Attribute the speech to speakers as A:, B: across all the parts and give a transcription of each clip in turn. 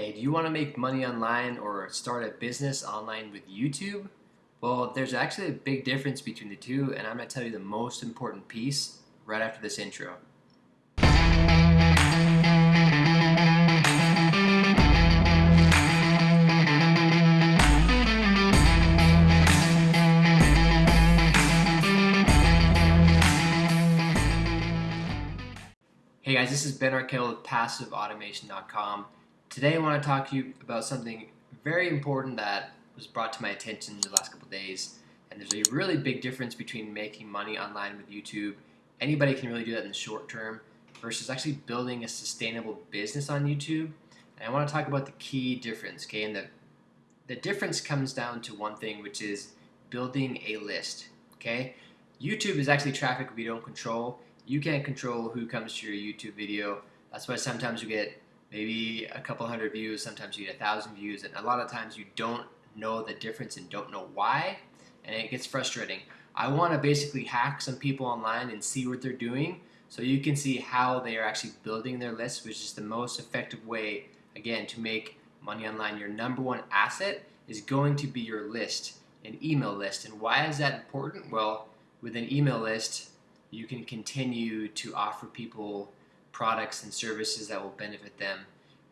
A: Hey, do you want to make money online or start a business online with YouTube? Well, there's actually a big difference between the two, and I'm going to tell you the most important piece right after this intro. Hey guys, this is Ben Arkell with PassiveAutomation.com. Today I want to talk to you about something very important that was brought to my attention in the last couple days. And there's a really big difference between making money online with YouTube. Anybody can really do that in the short term versus actually building a sustainable business on YouTube. And I want to talk about the key difference, okay? And the, the difference comes down to one thing, which is building a list, okay? YouTube is actually traffic we don't control. You can't control who comes to your YouTube video. That's why sometimes you get maybe a couple hundred views, sometimes you get a thousand views, and a lot of times you don't know the difference and don't know why, and it gets frustrating. I want to basically hack some people online and see what they're doing so you can see how they are actually building their list, which is the most effective way, again, to make money online. Your number one asset is going to be your list, an email list. And why is that important? Well, with an email list, you can continue to offer people products and services that will benefit them.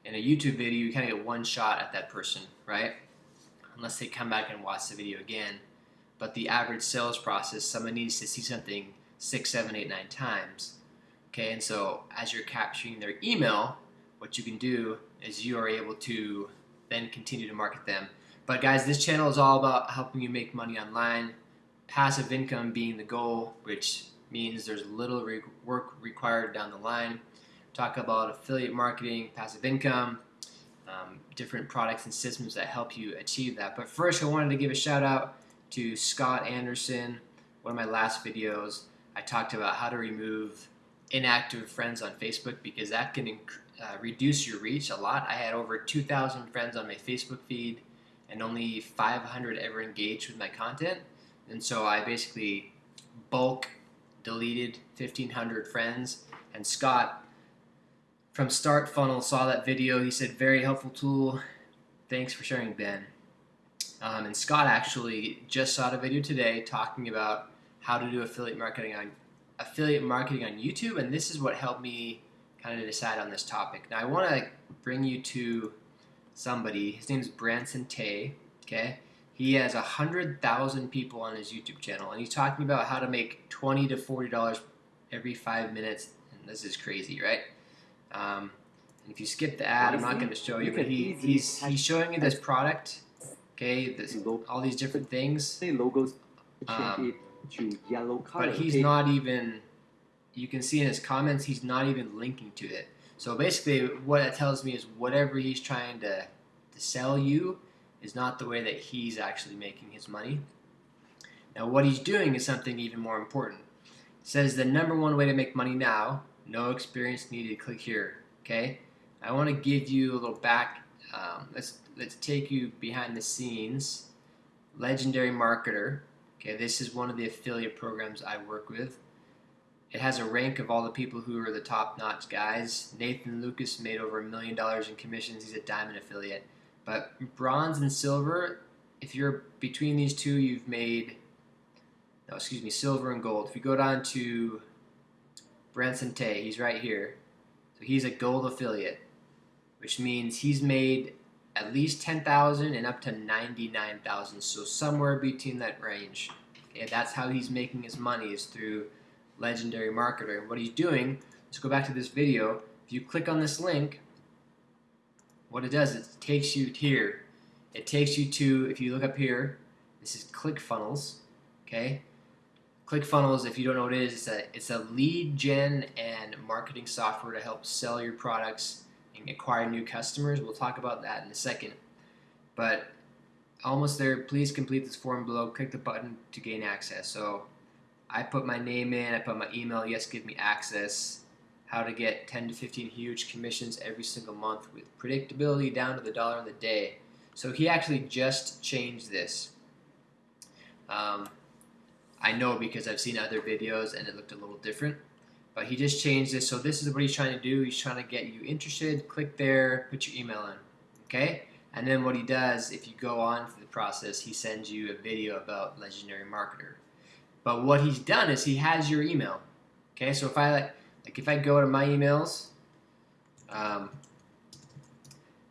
A: In a YouTube video, you kind of get one shot at that person, right? Unless they come back and watch the video again. But the average sales process, someone needs to see something six, seven, eight, nine times. Okay, and so as you're capturing their email, what you can do is you are able to then continue to market them. But guys, this channel is all about helping you make money online, passive income being the goal, which means there's little re work required down the line. Talk about affiliate marketing, passive income, um, different products and systems that help you achieve that. But first, I wanted to give a shout out to Scott Anderson. One of my last videos, I talked about how to remove inactive friends on Facebook because that can uh, reduce your reach a lot. I had over 2,000 friends on my Facebook feed and only 500 ever engaged with my content. And so I basically bulk deleted 1,500 friends. And Scott from Start Funnel saw that video. He said, very helpful tool. Thanks for sharing, Ben. Um, and Scott actually just saw the video today talking about how to do affiliate marketing on affiliate marketing on YouTube, and this is what helped me kind of decide on this topic. Now I want to bring you to somebody. His name is Branson Tay. Okay, he has a hundred thousand people on his YouTube channel, and he's talking about how to make twenty to forty dollars every five minutes. And this is crazy, right? Um, and if you skip the ad, I'm not going to show you, but he, he's he's showing you this product. Okay, this, all these different things.
B: Say logos
A: Um,
B: to yellow color.
A: but he's not even you can see in his comments he's not even linking to it so basically what that tells me is whatever he's trying to, to sell you is not the way that he's actually making his money now what he's doing is something even more important it says the number one way to make money now no experience needed click here okay I want to give you a little back um, let's let's take you behind the scenes legendary marketer Okay, this is one of the affiliate programs I work with. It has a rank of all the people who are the top-notch guys. Nathan Lucas made over a million dollars in commissions. He's a diamond affiliate. But bronze and silver, if you're between these two, you've made, no, excuse me, silver and gold. If you go down to Branson Tay, he's right here. So he's a gold affiliate, which means he's made at least 10,000 and up to 99,000. So somewhere between that range. Okay, that's how he's making his money is through legendary marketer. And what he's doing, let's go back to this video. If you click on this link, what it does, it takes you here. It takes you to, if you look up here, this is ClickFunnels, okay? ClickFunnels, if you don't know what it is, it's a, it's a lead gen and marketing software to help sell your products and acquire new customers. We'll talk about that in a second. But almost there, please complete this form below. Click the button to gain access. So I put my name in, I put my email, yes, give me access. How to get 10 to 15 huge commissions every single month with predictability down to the dollar on the day. So he actually just changed this. Um, I know because I've seen other videos and it looked a little different. But he just changed this. So this is what he's trying to do. He's trying to get you interested. Click there, put your email in. Okay? And then what he does, if you go on for the process, he sends you a video about Legendary Marketer. But what he's done is he has your email. Okay, so if I like, like if I go to my emails, um,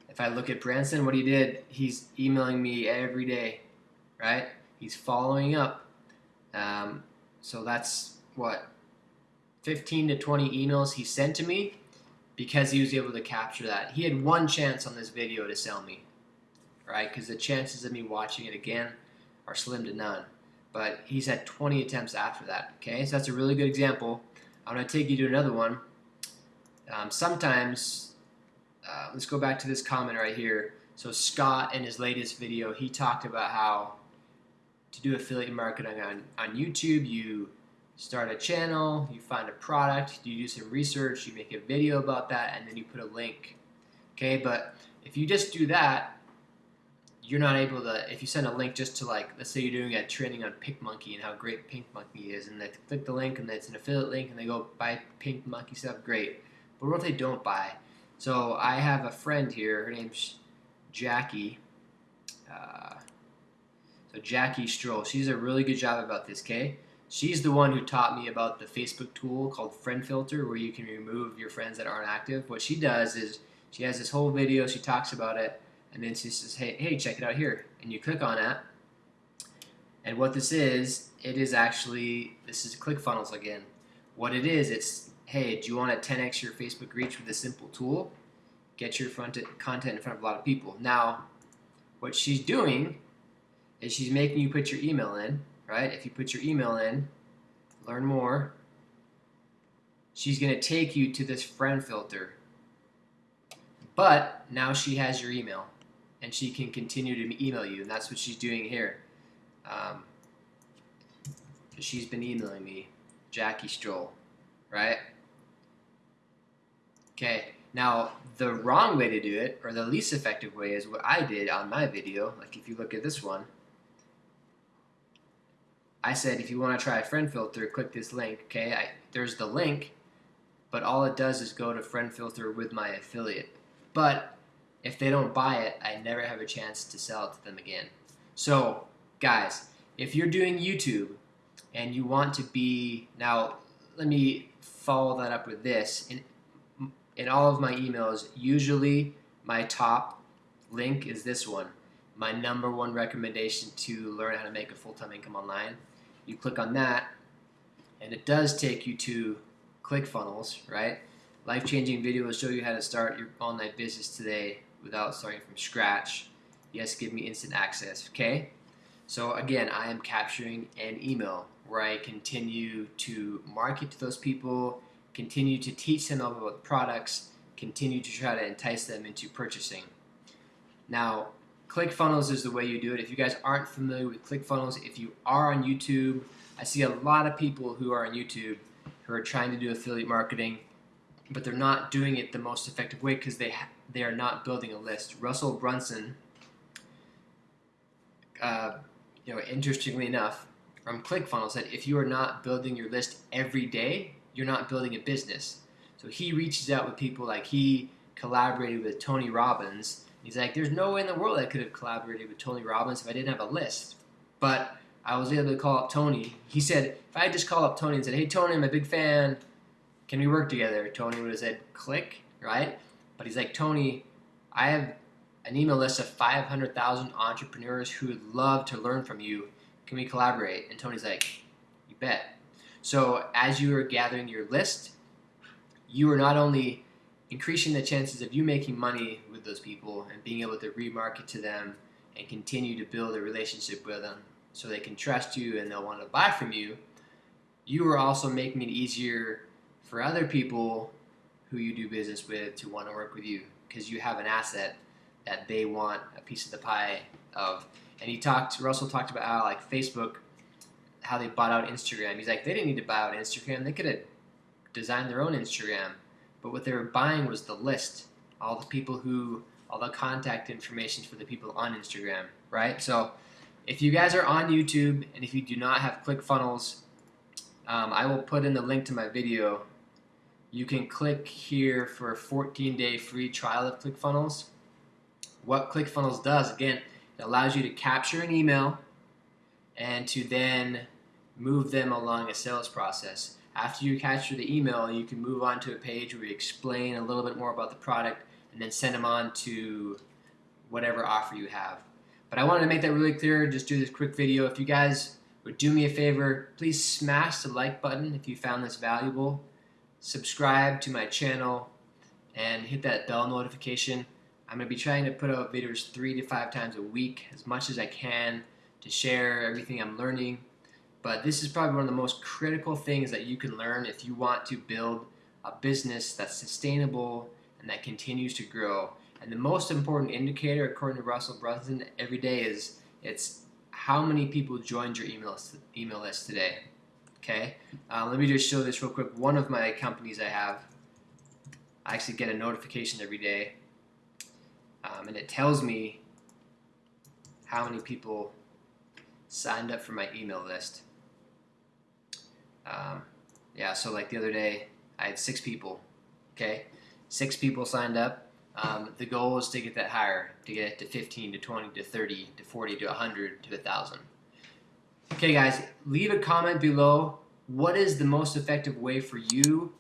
A: if I look at Branson, what he did, he's emailing me every day, right? He's following up. Um, so that's what 15 to 20 emails he sent to me because he was able to capture that. He had one chance on this video to sell me, right? Because the chances of me watching it again are slim to none. But he's had 20 attempts after that, okay? So that's a really good example. I'm going to take you to another one. Um, sometimes, uh, let's go back to this comment right here. So Scott, in his latest video, he talked about how to do affiliate marketing on, on YouTube, you start a channel, you find a product, you do some research, you make a video about that, and then you put a link. Okay, but if you just do that, you're not able to, if you send a link just to like, let's say you're doing a training on PinkMonkey and how great PinkMonkey is, and they click the link and it's an affiliate link and they go buy PinkMonkey stuff, great. But what if they don't buy? So I have a friend here, her name's Jackie. Uh, so Jackie Stroll, she's a really good job about this, okay? She's the one who taught me about the Facebook tool called Friend Filter where you can remove your friends that aren't active. What she does is she has this whole video, she talks about it, and then she says, hey, hey, check it out here. And you click on it. And what this is, it is actually, this is ClickFunnels again. What it is, it's, hey, do you want to 10x your Facebook reach with a simple tool? Get your front content in front of a lot of people. Now, what she's doing is she's making you put your email in, right? If you put your email in, learn more, she's going to take you to this friend filter. But now she has your email and she can continue to email you, and that's what she's doing here. Um, she's been emailing me, Jackie Stroll, right? Okay, now the wrong way to do it, or the least effective way, is what I did on my video. Like if you look at this one, I said if you want to try a friend filter, click this link. Okay, I, there's the link, but all it does is go to friend filter with my affiliate. But if they don't buy it, I never have a chance to sell it to them again. So, guys, if you're doing YouTube and you want to be now, let me follow that up with this. In in all of my emails, usually my top link is this one. My number one recommendation to learn how to make a full-time income online you click on that, and it does take you to ClickFunnels, right? Life-changing videos show you how to start your online business today without starting from scratch. Yes, give me instant access, okay? So again, I am capturing an email where I continue to market to those people, continue to teach them about the products, continue to try to entice them into purchasing. Now, ClickFunnels is the way you do it. If you guys aren't familiar with ClickFunnels, if you are on YouTube, I see a lot of people who are on YouTube who are trying to do affiliate marketing, but they're not doing it the most effective way because they they are not building a list. Russell Brunson, uh, you know, interestingly enough, from ClickFunnels said if you are not building your list every day, you're not building a business. So he reaches out with people like he collaborated with Tony Robbins He's like, there's no way in the world I could have collaborated with Tony Robbins if I didn't have a list. But I was able to call up Tony. He said, if I just called up Tony and said, hey, Tony, I'm a big fan. Can we work together? Tony would have said, click, right? But he's like, Tony, I have an email list of 500,000 entrepreneurs who would love to learn from you. Can we collaborate? And Tony's like, you bet. So as you are gathering your list, you are not only increasing the chances of you making money with those people and being able to remarket to them and continue to build a relationship with them so they can trust you and they'll want to buy from you, you are also making it easier for other people who you do business with to want to work with you because you have an asset that they want a piece of the pie of. And he talked, Russell talked about how like Facebook, how they bought out Instagram. He's like, they didn't need to buy out Instagram. They could have designed their own Instagram but what they were buying was the list, all the people who, all the contact information for the people on Instagram, right? So if you guys are on YouTube and if you do not have ClickFunnels, um, I will put in the link to my video. You can click here for a 14-day free trial of ClickFunnels. what ClickFunnels does, again, it allows you to capture an email and to then move them along a sales process. After you capture the email, you can move on to a page where you explain a little bit more about the product and then send them on to whatever offer you have. But I wanted to make that really clear, just do this quick video. If you guys would do me a favor, please smash the like button if you found this valuable. Subscribe to my channel and hit that bell notification. I'm going to be trying to put out videos three to five times a week, as much as I can, to share everything I'm learning. But this is probably one of the most critical things that you can learn if you want to build a business that's sustainable and that continues to grow. And the most important indicator, according to Russell Brunson, every day is it's how many people joined your email list, email list today. Okay, uh, let me just show this real quick. One of my companies I have, I actually get a notification every day, um, and it tells me how many people signed up for my email list. Um, yeah, so like the other day, I had six people. Okay, six people signed up. Um, the goal is to get that higher, to get it to 15, to 20, to 30, to 40, to 100, to 1,000. Okay, guys, leave a comment below. What is the most effective way for you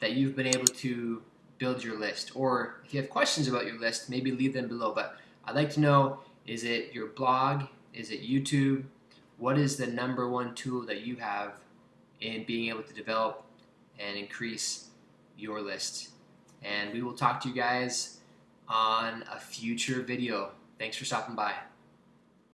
A: that you've been able to build your list? Or if you have questions about your list, maybe leave them below. But I'd like to know, is it your blog? Is it YouTube? What is the number one tool that you have in being able to develop and increase your list? And we will talk to you guys on a future video. Thanks for stopping by.